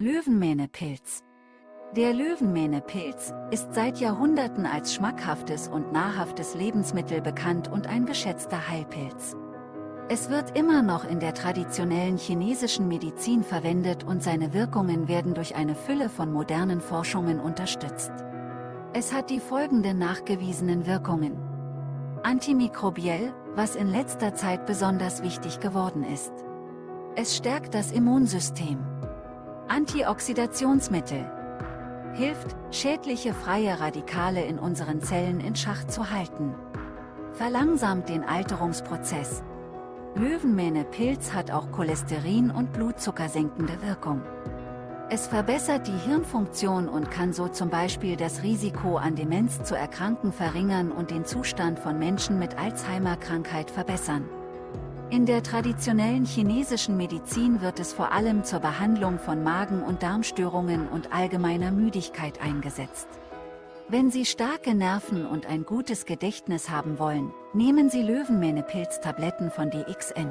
Löwenmähnepilz. Der Löwenmähnepilz ist seit Jahrhunderten als schmackhaftes und nahrhaftes Lebensmittel bekannt und ein geschätzter Heilpilz. Es wird immer noch in der traditionellen chinesischen Medizin verwendet und seine Wirkungen werden durch eine Fülle von modernen Forschungen unterstützt. Es hat die folgenden nachgewiesenen Wirkungen. Antimikrobiell, was in letzter Zeit besonders wichtig geworden ist. Es stärkt das Immunsystem. Antioxidationsmittel. Hilft, schädliche freie Radikale in unseren Zellen in Schach zu halten. Verlangsamt den Alterungsprozess. Löwenmähne-Pilz hat auch Cholesterin- und Blutzuckersenkende Wirkung. Es verbessert die Hirnfunktion und kann so zum Beispiel das Risiko an Demenz zu erkranken verringern und den Zustand von Menschen mit Alzheimer-Krankheit verbessern. In der traditionellen chinesischen Medizin wird es vor allem zur Behandlung von Magen- und Darmstörungen und allgemeiner Müdigkeit eingesetzt. Wenn Sie starke Nerven und ein gutes Gedächtnis haben wollen, nehmen Sie Löwenmähne-Pilztabletten von DXN.